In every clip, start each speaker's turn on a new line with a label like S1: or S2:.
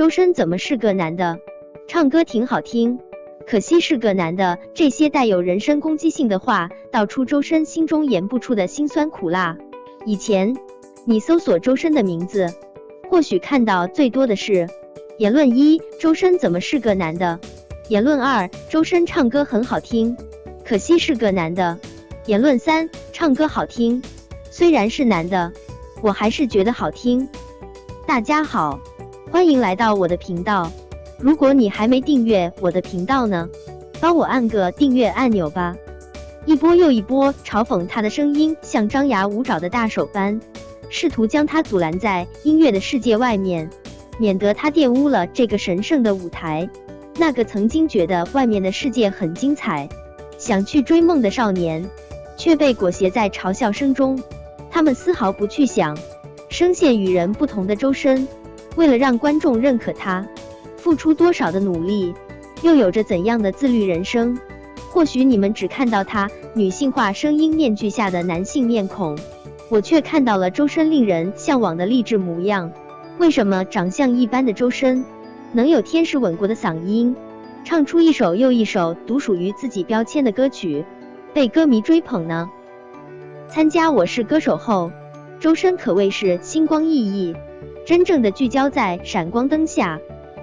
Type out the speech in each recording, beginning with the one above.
S1: 周深怎么是个男的？唱歌挺好听，可惜是个男的。这些带有人身攻击性的话，道出周深心中言不出的辛酸苦辣。以前你搜索周深的名字，或许看到最多的是言论一：周深怎么是个男的？言论二：周深唱歌很好听，可惜是个男的。言论三：唱歌好听，虽然是男的，我还是觉得好听。大家好，欢迎来到我的频道。如果你还没订阅我的频道呢，帮我按个订阅按钮吧。一波又一波嘲讽他的声音，像张牙舞爪的大手般，试图将他阻拦在音乐的世界外面，免得他玷污了这个神圣的舞台。那个曾经觉得外面的世界很精彩，想去追梦的少年，却被裹挟在嘲笑声中。他们丝毫不去想，声线与人不同的周深，为了让观众认可他，付出多少的努力，又有着怎样的自律人生。或许你们只看到他女性化声音面具下的男性面孔，我却看到了周深令人向往的励志模样。为什么长相一般的周深？能有天使吻过的嗓音，唱出一首又一首独属于自己标签的歌曲，被歌迷追捧呢？参加《我是歌手》后，周深可谓是星光熠熠，真正的聚焦在闪光灯下，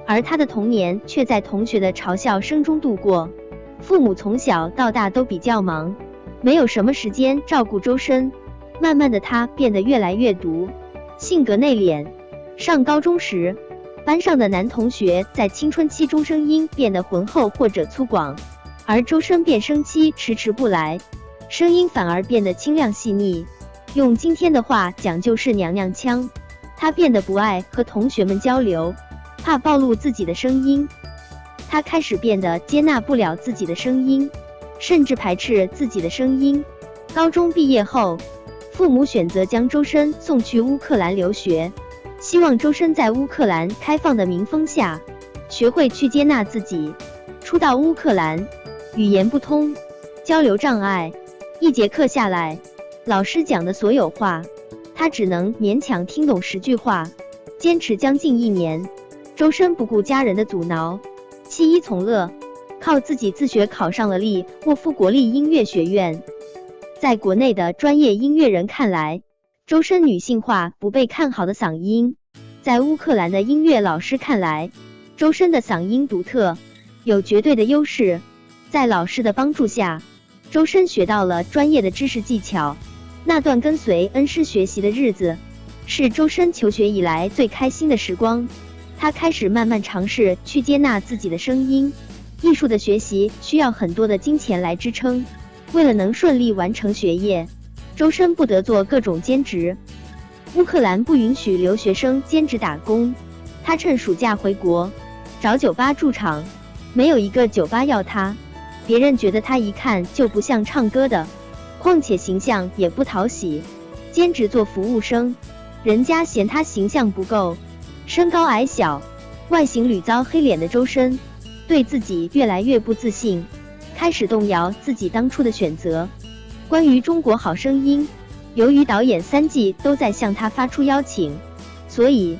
S1: 而他的童年却在同学的嘲笑声中度过。父母从小到大都比较忙，没有什么时间照顾周深。慢慢的，他变得越来越独，性格内敛。上高中时，班上的男同学在青春期中声音变得浑厚或者粗犷，而周深变声期迟迟不来，声音反而变得清亮细腻。用今天的话讲就是娘娘腔。他变得不爱和同学们交流，怕暴露自己的声音。他开始变得接纳不了自己的声音，甚至排斥自己的声音。高中毕业后，父母选择将周深送去乌克兰留学。希望周深在乌克兰开放的民风下，学会去接纳自己。初到乌克兰，语言不通，交流障碍，一节课下来，老师讲的所有话，他只能勉强听懂十句话。坚持将近一年，周深不顾家人的阻挠，弃医从乐，靠自己自学考上了利沃夫国立音乐学院。在国内的专业音乐人看来，周深女性化不被看好的嗓音，在乌克兰的音乐老师看来，周深的嗓音独特，有绝对的优势。在老师的帮助下，周深学到了专业的知识技巧。那段跟随恩师学习的日子，是周深求学以来最开心的时光。他开始慢慢尝试去接纳自己的声音。艺术的学习需要很多的金钱来支撑，为了能顺利完成学业。周深不得做各种兼职，乌克兰不允许留学生兼职打工，他趁暑假回国找酒吧驻场，没有一个酒吧要他，别人觉得他一看就不像唱歌的，况且形象也不讨喜，兼职做服务生，人家嫌他形象不够，身高矮小，外形屡遭黑脸的周深，对自己越来越不自信，开始动摇自己当初的选择。关于《中国好声音》，由于导演三季都在向他发出邀请，所以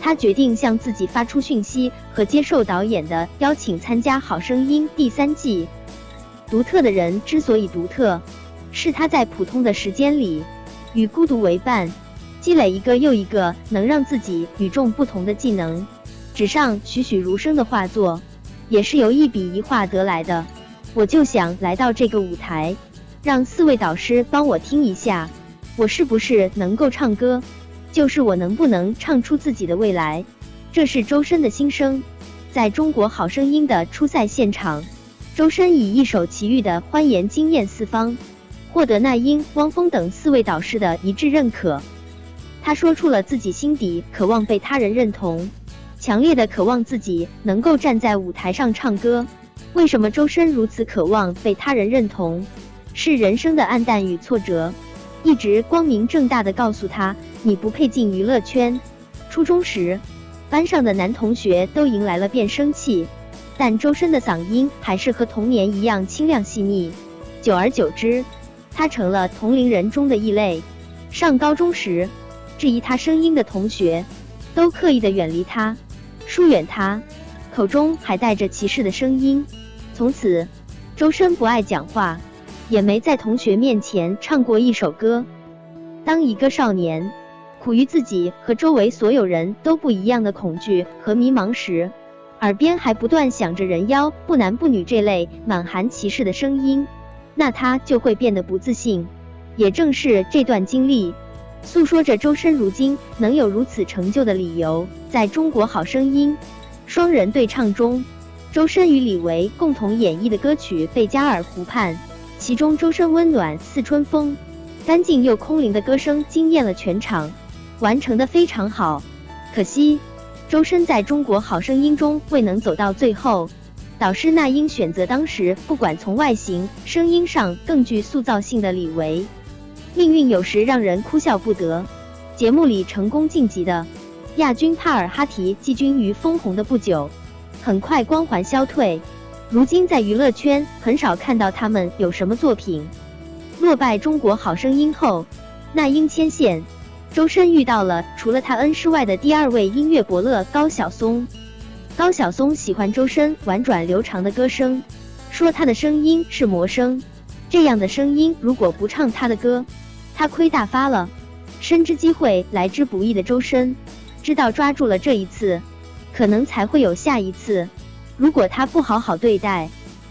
S1: 他决定向自己发出讯息和接受导演的邀请参加《好声音》第三季。独特的人之所以独特，是他在普通的时间里与孤独为伴，积累一个又一个能让自己与众不同的技能。纸上栩栩如生的画作，也是由一笔一画得来的。我就想来到这个舞台。让四位导师帮我听一下，我是不是能够唱歌？就是我能不能唱出自己的未来？这是周深的心声。在中国好声音的初赛现场，周深以一首奇遇的欢颜惊艳四方，获得那英、汪峰等四位导师的一致认可。他说出了自己心底渴望被他人认同，强烈的渴望自己能够站在舞台上唱歌。为什么周深如此渴望被他人认同？是人生的暗淡与挫折，一直光明正大的告诉他，你不配进娱乐圈。初中时，班上的男同学都迎来了变声器，但周深的嗓音还是和童年一样清亮细腻。久而久之，他成了同龄人中的异类。上高中时，质疑他声音的同学都刻意的远离他，疏远他，口中还带着歧视的声音。从此，周深不爱讲话，也没在同学面前唱过一首歌。当一个少年苦于自己和周围所有人都不一样的恐惧和迷茫时，耳边还不断响着“人妖不男不女”这类满含歧视的声音，那他就会变得不自信。也正是这段经历，诉说着周深如今能有如此成就的理由。在中国好声音双人对唱中，周深与李维共同演绎的歌曲《贝加尔湖畔》，其中周深温暖似春风、干净又空灵的歌声惊艳了全场，完成的非常好。可惜。周深在中国好声音中未能走到最后，导师那英选择当时不管从外形、声音上更具塑造性的李维。命运有时让人哭笑不得。节目里成功晋级的亚军帕尔哈提季军于封红的不久，很快光环消退，如今在娱乐圈很少看到他们有什么作品。落败中国好声音后，那英牵线。周深遇到了除了他恩师外的第二位音乐伯乐高晓松。高晓松喜欢周深婉转流长的歌声，说他的声音是魔声。这样的声音如果不唱他的歌，他亏大发了。深知机会来之不易的周深，知道抓住了这一次，可能才会有下一次。如果他不好好对待，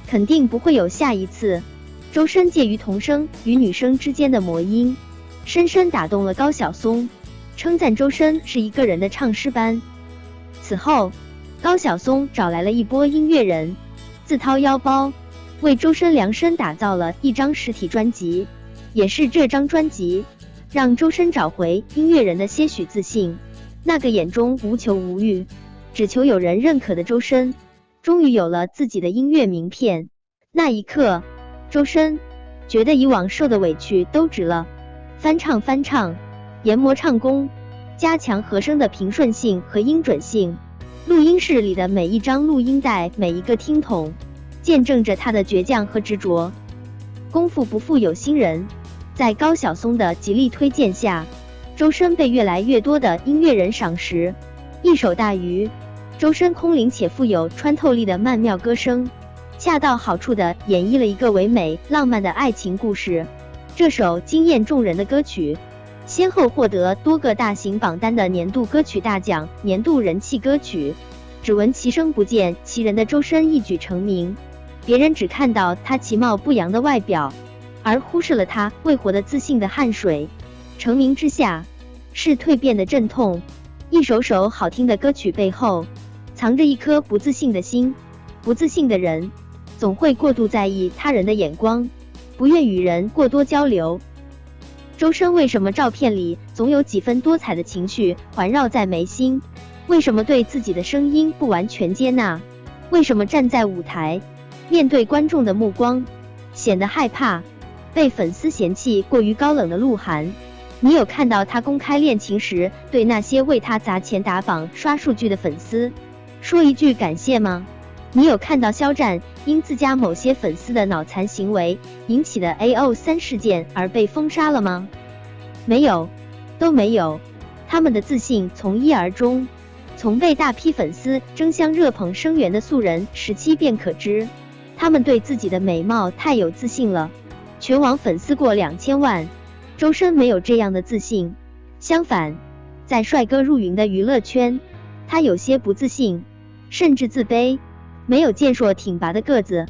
S1: 肯定不会有下一次。周深介于童声与女声之间的魔音。深深打动了高晓松，称赞周深是一个人的唱诗班。此后，高晓松找来了一波音乐人，自掏腰包为周深量身打造了一张实体专辑。也是这张专辑，让周深找回音乐人的些许自信。那个眼中无求无欲，只求有人认可的周深，终于有了自己的音乐名片。那一刻，周深觉得以往受的委屈都值了。翻唱翻唱，研磨唱功，加强和声的平顺性和音准性。录音室里的每一张录音带，每一个听筒，见证着他的倔强和执着。功夫不负有心人，在高晓松的极力推荐下，周深被越来越多的音乐人赏识。一首《大鱼》，周深空灵且富有穿透力的曼妙歌声，恰到好处地演绎了一个唯美浪漫的爱情故事。这首惊艳众人的歌曲，先后获得多个大型榜单的年度歌曲大奖、年度人气歌曲。只闻其声不见其人的周深一举成名，别人只看到他其貌不扬的外表，而忽视了他未活得自信的汗水。成名之下，是蜕变的阵痛。一首首好听的歌曲背后，藏着一颗不自信的心。不自信的人，总会过度在意他人的眼光。不愿与人过多交流。周深为什么照片里总有几分多彩的情绪环绕在眉心？为什么对自己的声音不完全接纳？为什么站在舞台，面对观众的目光，显得害怕被粉丝嫌弃过于高冷的鹿晗？你有看到他公开恋情时对那些为他砸钱打榜刷数据的粉丝说一句感谢吗？你有看到肖战因自家某些粉丝的脑残行为引起的 A O 三事件而被封杀了吗？没有，都没有。他们的自信从一而终，从被大批粉丝争相热捧声援的素人时期便可知。他们对自己的美貌太有自信了，全网粉丝过两千万，周深没有这样的自信。相反，在帅哥入云的娱乐圈，他有些不自信，甚至自卑。没有健硕挺拔的个子，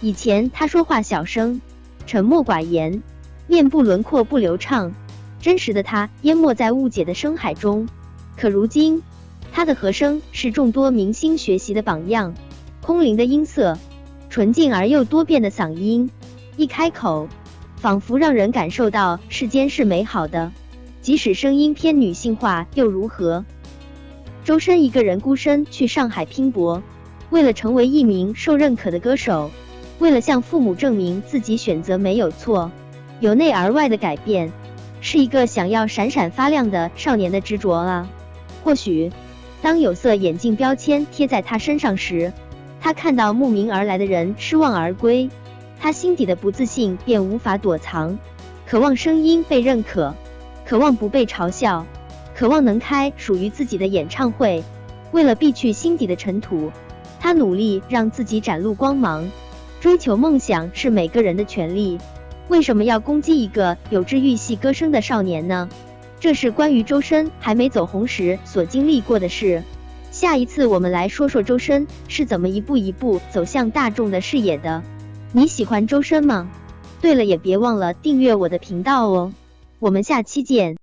S1: 以前他说话小声，沉默寡言，面部轮廓不流畅，真实的他淹没在误解的深海中。可如今，他的和声是众多明星学习的榜样，空灵的音色，纯净而又多变的嗓音，一开口，仿佛让人感受到世间是美好的，即使声音偏女性化又如何？周深一个人孤身去上海拼搏。为了成为一名受认可的歌手，为了向父母证明自己选择没有错，由内而外的改变，是一个想要闪闪发亮的少年的执着啊。或许，当有色眼镜标签贴在他身上时，他看到慕名而来的人失望而归，他心底的不自信便无法躲藏，渴望声音被认可，渴望不被嘲笑，渴望能开属于自己的演唱会。为了避去心底的尘土，他努力让自己展露光芒。追求梦想是每个人的权利，为什么要攻击一个有治愈系歌声的少年呢？这是关于周深还没走红时所经历过的事。下一次我们来说说周深是怎么一步一步走向大众的视野的。你喜欢周深吗？对了，也别忘了订阅我的频道哦。我们下期见。